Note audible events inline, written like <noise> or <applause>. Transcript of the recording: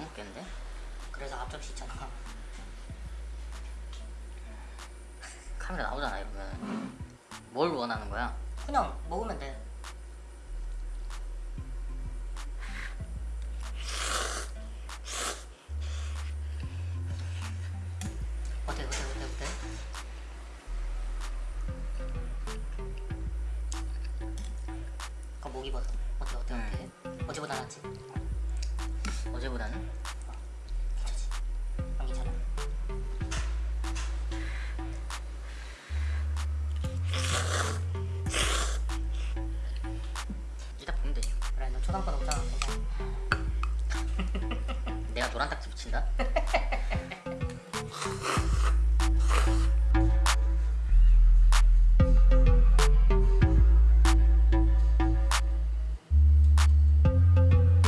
먹겠는데? 그래서 앞접시 있잖아 카메라 나오잖아 이러면 뭘 원하는 거야? 그냥 먹으면 돼. 어때 어때 어때 어때? 그 목이버섯 어때 어때 어때? 어제보다 낫지? 어제보다는? 어, 괜찮지. 보면 되지. 초상권 없잖아 내가 노란 딱지 붙인다? <laughs>